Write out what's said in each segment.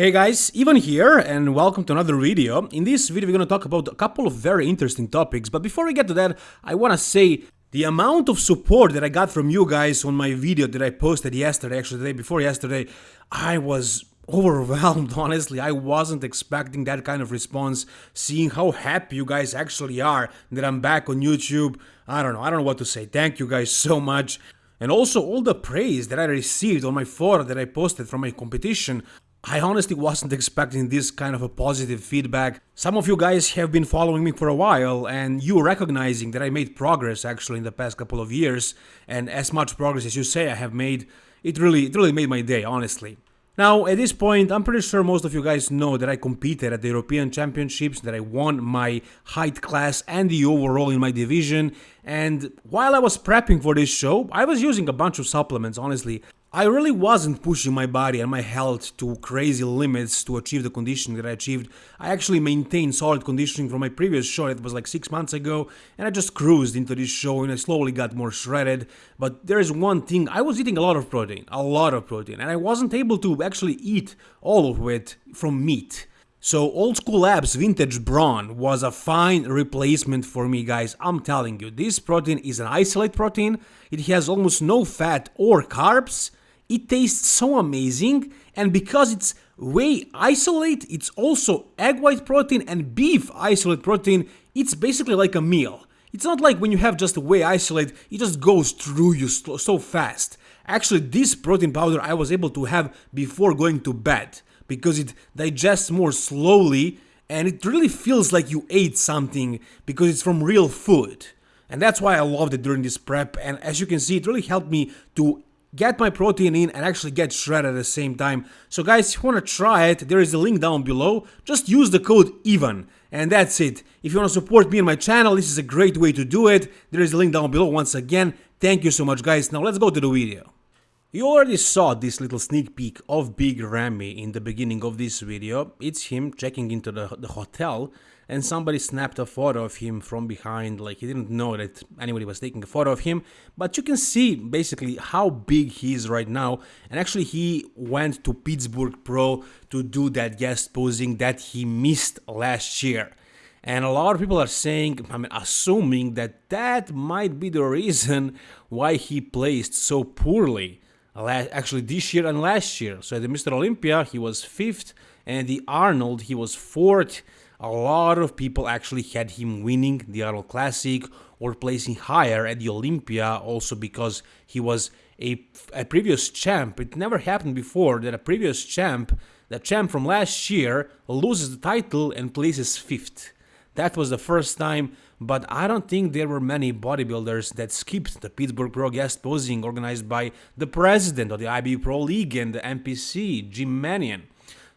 Hey guys, Ivan here and welcome to another video. In this video we're gonna talk about a couple of very interesting topics, but before we get to that, I wanna say the amount of support that I got from you guys on my video that I posted yesterday, actually the day before yesterday, I was overwhelmed honestly. I wasn't expecting that kind of response seeing how happy you guys actually are that i'm back on youtube. I don't know i don't know what to say. Thank you guys so much. And also all the praise that i received on my photo that i posted from my competition I honestly wasn't expecting this kind of a positive feedback. Some of you guys have been following me for a while and you recognizing that I made progress actually in the past couple of years and as much progress as you say I have made, it really it really made my day, honestly. Now, at this point, I'm pretty sure most of you guys know that I competed at the European Championships, that I won my height class and the overall in my division, and while I was prepping for this show, I was using a bunch of supplements, honestly. I really wasn't pushing my body and my health to crazy limits to achieve the conditioning that I achieved. I actually maintained solid conditioning from my previous show it was like 6 months ago and I just cruised into this show and I slowly got more shredded. But there is one thing, I was eating a lot of protein, a lot of protein, and I wasn't able to actually eat all of it from meat. So Old School Labs Vintage Brawn was a fine replacement for me guys, I'm telling you. This protein is an isolate protein, it has almost no fat or carbs, it tastes so amazing and because it's whey isolate, it's also egg white protein and beef isolate protein, it's basically like a meal. It's not like when you have just whey isolate, it just goes through you so fast. Actually, this protein powder I was able to have before going to bed because it digests more slowly and it really feels like you ate something because it's from real food. And that's why I loved it during this prep and as you can see it really helped me to get my protein in and actually get shredded at the same time. So guys, if you want to try it, there is a link down below. Just use the code EVAN. And that's it. If you want to support me and my channel, this is a great way to do it. There is a link down below once again. Thank you so much guys. Now let's go to the video. You already saw this little sneak peek of Big Ramy in the beginning of this video. It's him checking into the, the hotel and somebody snapped a photo of him from behind like he didn't know that anybody was taking a photo of him. But you can see basically how big he is right now. And actually he went to Pittsburgh Pro to do that guest posing that he missed last year. And a lot of people are saying, I mean, assuming that that might be the reason why he placed so poorly actually this year and last year. So at the Mr. Olympia, he was fifth, and the Arnold, he was fourth. A lot of people actually had him winning the Arnold Classic or placing higher at the Olympia, also because he was a, a previous champ. It never happened before that a previous champ, the champ from last year, loses the title and places fifth. That was the first time, but I don't think there were many bodybuilders that skipped the Pittsburgh Pro guest posing organized by the president of the IFBB Pro League and the NPC, Jim Manion.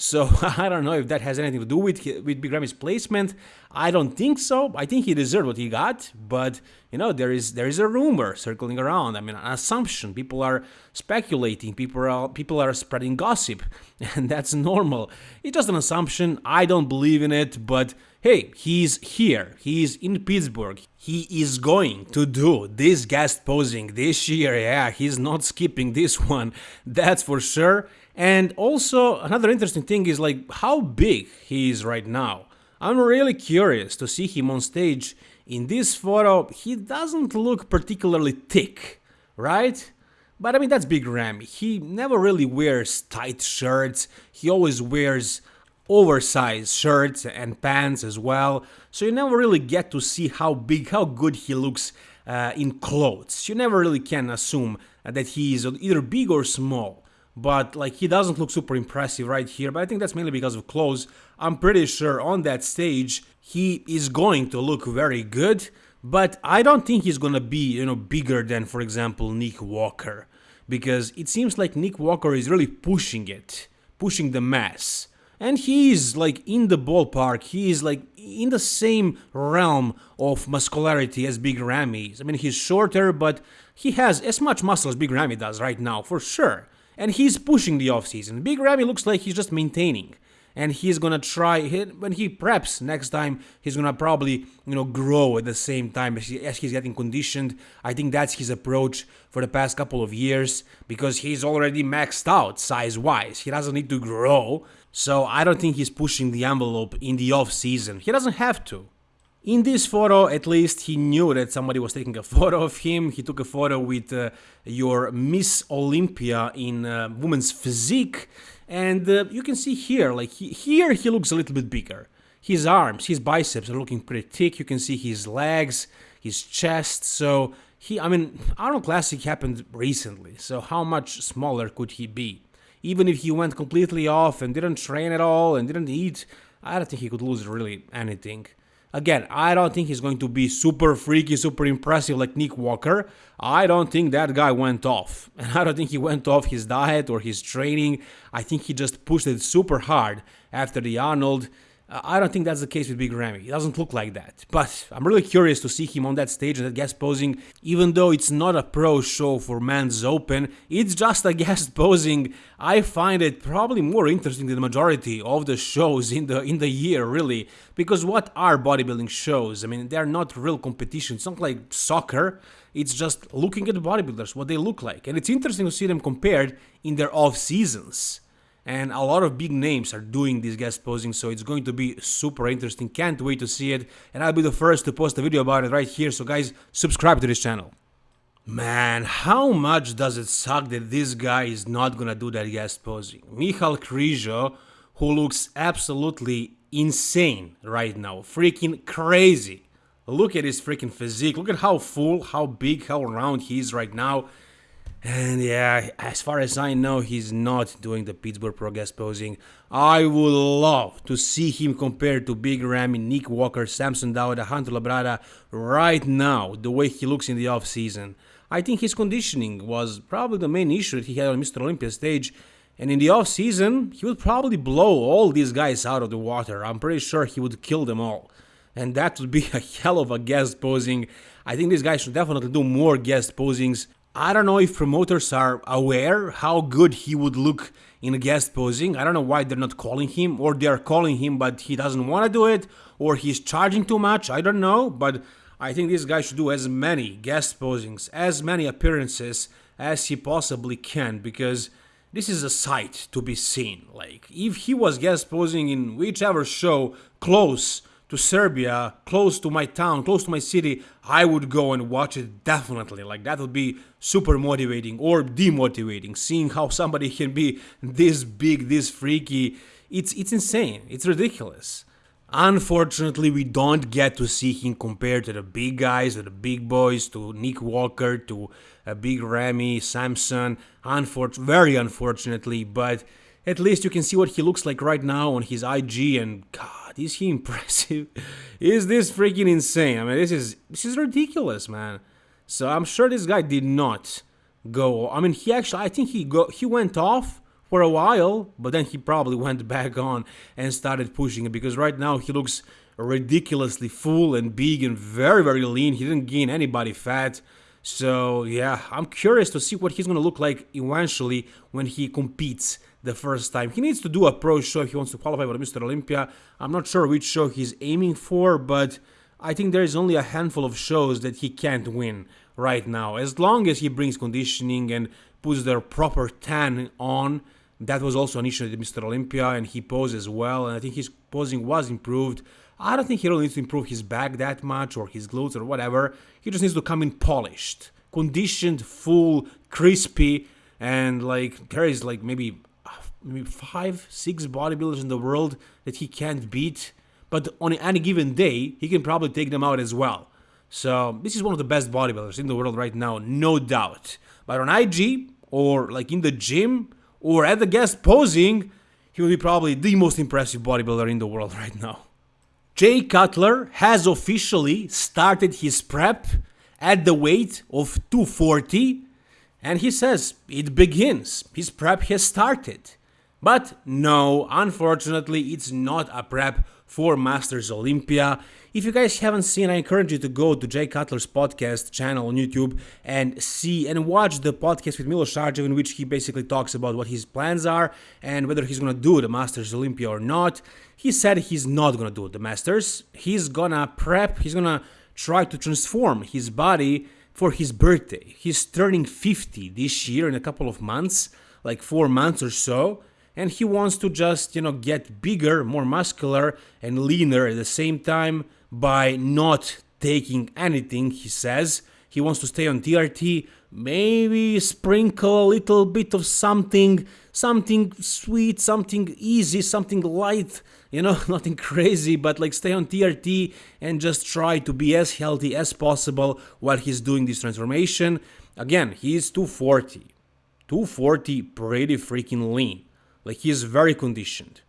So I don't know if that has anything to do with with Big Ramy's placement. I don't think so. I think he deserved what he got, but you know there is there is a rumor circling around. I mean, an assumption. People are speculating. People are people are spreading gossip, and that's normal. It's just an assumption. I don't believe in it, but hey, he's here. He's in Pittsburgh. He is going to do this guest posing this year. Yeah, he's not skipping this one. That's for sure. And also, another interesting thing is like how big he is right now. I'm really curious to see him on stage. In this photo, he doesn't look particularly thick, right? But I mean, that's Big Ramy. He never really wears tight shirts. He always wears oversized shirts and pants as well. So you never really get to see how big, how good he looks uh, in clothes. You never really can assume that he is either big or small. But like he doesn't look super impressive right here. But i think that's mainly because of clothes. I'm pretty sure on that stage he is going to look very good. But i don't think he's gonna be you know bigger than for example nick walker. Because it seems like nick walker is really pushing it pushing the mass and he's like in the ballpark he is like in the same realm of muscularity as big ramy i mean he's shorter but he has as much muscle as big ramy does right now for sure and he's pushing the offseason. Big Ramy looks like he's just maintaining. And he's gonna try when he preps next time. He's gonna probably you know grow at the same time as, he, as he's getting conditioned. I think that's his approach for the past couple of years because he's already maxed out size wise he doesn't need to grow. So i don't think he's pushing the envelope in the off season he doesn't have to. In this photo, at least, he knew that somebody was taking a photo of him. He took a photo with uh, your Miss Olympia in uh, women's physique. And uh, you can see here, like he, here he looks a little bit bigger. His arms, his biceps are looking pretty thick. You can see his legs, his chest. So he, I mean, Arnold Classic happened recently. So how much smaller could he be? Even if he went completely off and didn't train at all and didn't eat, I don't think he could lose really anything. Again, I don't think he's going to be super freaky, super impressive like Nick Walker. I don't think that guy went off. And I don't think he went off his diet or his training. I think he just pushed it super hard after the Arnold. I don't think that's the case with Big Ramy. It doesn't look like that. But I'm really curious to see him on that stage and that guest posing, even though it's not a pro show for Men's Open, it's just a guest posing. I find it probably more interesting than the majority of the shows in the in the year, really. Because what are bodybuilding shows? I mean, they're not real competition. It's not like soccer. It's just looking at the bodybuilders, what they look like. And it's interesting to see them compared in their off seasons and a lot of big names are doing this guest posing so it's going to be super interesting can't wait to see it and i'll be the first to post a video about it right here so guys subscribe to this channel Man, how much does it suck that this guy is not gonna do that guest posing? Michal Krizo, who looks absolutely insane right now, freaking crazy. Look at his freaking physique, look at how full, how big, how round he is right now. And yeah, as far as I know, he's not doing the Pittsburgh Pro guest posing. I would love to see him compared to Big Ramy, Nick Walker, Samson Dauda, Hunter Labrada right now, the way he looks in the off season. I think his conditioning was probably the main issue that he had on Mr. Olympia stage. And in the off season, he would probably blow all these guys out of the water. I'm pretty sure he would kill them all. And that would be a hell of a guest posing. I think this guy should definitely do more guest posings I don't know if promoters are aware how good he would look in a guest posing. I don't know why they're not calling him, or they're calling him but he doesn't want to do it, or he's charging too much. I don't know, but I think this guy should do as many guest posings, as many appearances as he possibly can, because this is a sight to be seen. Like, if he was guest posing in whichever show close to Serbia, close to my town, close to my city, I would go and watch it definitely. Like that would be super motivating or demotivating. Seeing how somebody can be this big, this freaky, it's it's insane. It's ridiculous. Unfortunately, we don't get to see him compared to the big guys, to the big boys, to Nick Walker, to a big Ramy, Samson. Unfor- very unfortunately, but at least you can see what he looks like right now on his IG and god, is he impressive? is this freaking insane? I mean, this is this is ridiculous, man. So I'm sure this guy did not go. I mean, he actually I think he go he went off for a while, but then he probably went back on and started pushing it because right now he looks ridiculously full and big and very very lean. He didn't gain any body fat. So yeah, I'm curious to see what he's gonna look like eventually when he competes the first time. He needs to do a pro show if he wants to qualify for Mr. Olympia. I'm not sure which show he's aiming for, but I think there is only a handful of shows that he can't win right now. As long as he brings conditioning and puts their proper tan on, that was also an issue at Mr. Olympia, and he posed as well, and I think his posing was improved. I don't think he really needs to improve his back that much or his glutes or whatever. He just needs to come in polished, conditioned, full, crispy, and like there is like maybe maybe five, six bodybuilders in the world that he can't beat. But on any given day, he can probably take them out as well. So this is one of the best bodybuilders in the world right now, no doubt. But on IG or like in the gym or at the guest posing, he will be probably the most impressive bodybuilder in the world right now. Jay Cutler has officially started his prep at the weight of 240 and he says it begins. His prep has started. But no, unfortunately, it's not a prep for Masters Olympia. If you guys haven't seen, I encourage you to go to Jay Cutler's podcast channel on YouTube and see and watch the podcast with Milos Sarcev in which he basically talks about what his plans are and whether he's gonna do the Masters Olympia or not. He said he's not gonna do the Masters. He's gonna prep, he's gonna try to transform his body for his birthday. He's turning 50 this year in a couple of months, like four months or so and he wants to just, you know, get bigger, more muscular and leaner at the same time by not taking anything, he says. He wants to stay on TRT, maybe sprinkle a little bit of something, something sweet, something easy, something light, you know, nothing crazy, but like stay on TRT and just try to be as healthy as possible while he's doing this transformation. Again, he's 240. 240 pretty freaking lean. Like he is very conditioned.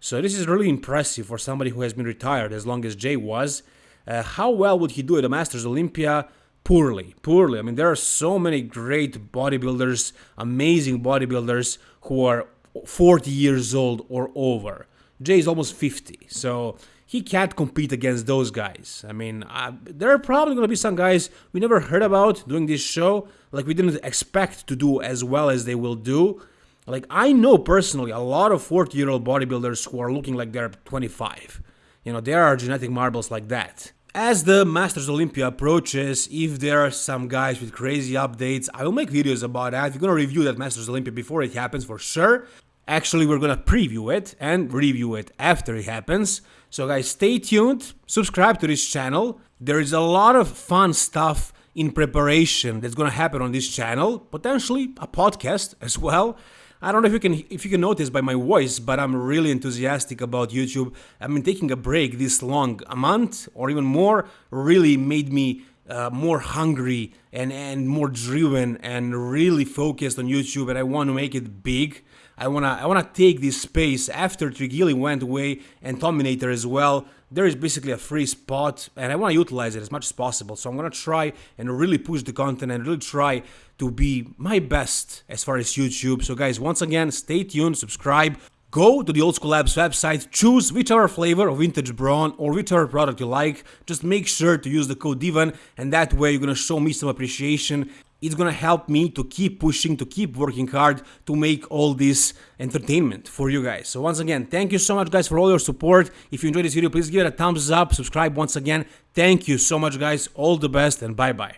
So this is really impressive for somebody who has been retired as long as Jay was. Uh, how well would he do at the Masters Olympia? Poorly, poorly. I mean, there are so many great bodybuilders, amazing bodybuilders who are 40 years old or over. Jay is almost 50, so he can't compete against those guys. I mean, uh, there are probably going to be some guys we never heard about doing this show, like we didn't expect to do as well as they will do. Like I know personally a lot of 40 year old bodybuilders who are looking like they're 25. You know, there are genetic marbles like that. As the Masters Olympia approaches, if there are some guys with crazy updates, I will make videos about that. We're gonna review that Masters Olympia before it happens for sure. Actually, we're gonna preview it and review it after it happens. So guys, stay tuned, subscribe to this channel. There is a lot of fun stuff in preparation that's gonna happen on this channel, potentially a podcast as well. I don't know if you can if you can notice by my voice, but I'm really enthusiastic about YouTube. I've been taking a break this long, a month or even more, really made me uh, more hungry and, and more driven and really focused on YouTube and I want to make it big. I wanna I wanna take this space after Trigili went away and Tominator as well. There is basically a free spot and I want to utilize it as much as possible. So I'm gonna try and really push the content and really try to be my best as far as YouTube. So guys, once again, stay tuned, subscribe. Go to the Old School Labs website, choose whichever flavor of vintage brawn or whichever product you like. Just make sure to use the code DIVAN and that way you're gonna show me some appreciation. It's gonna help me to keep pushing, to keep working hard to make all this entertainment for you guys. So once again, thank you so much guys for all your support. If you enjoyed this video, please give it a thumbs up, subscribe once again. Thank you so much guys, all the best and bye bye.